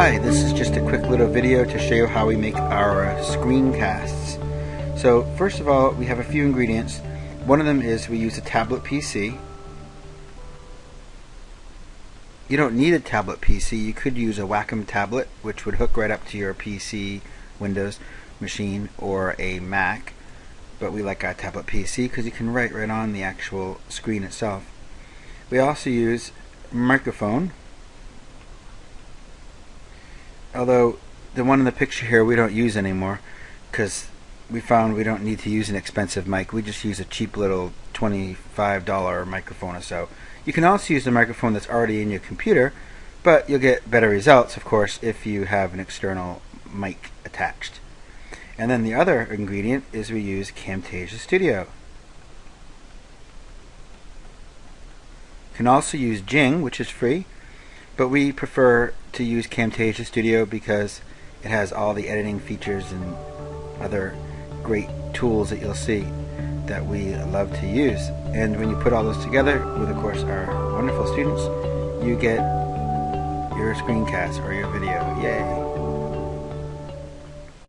Hi, this is just a quick little video to show you how we make our uh, screencasts. So first of all, we have a few ingredients. One of them is we use a tablet PC. You don't need a tablet PC. You could use a Wacom tablet, which would hook right up to your PC, Windows machine, or a Mac. But we like our tablet PC because you can write right on the actual screen itself. We also use microphone although the one in the picture here we don't use anymore because we found we don't need to use an expensive mic. We just use a cheap little $25 microphone or so. You can also use the microphone that's already in your computer but you'll get better results of course if you have an external mic attached. And then the other ingredient is we use Camtasia Studio. You can also use Jing which is free but we prefer to use Camtasia Studio because it has all the editing features and other great tools that you'll see that we love to use. And when you put all those together with, of course, our wonderful students, you get your screencast or your video. Yay!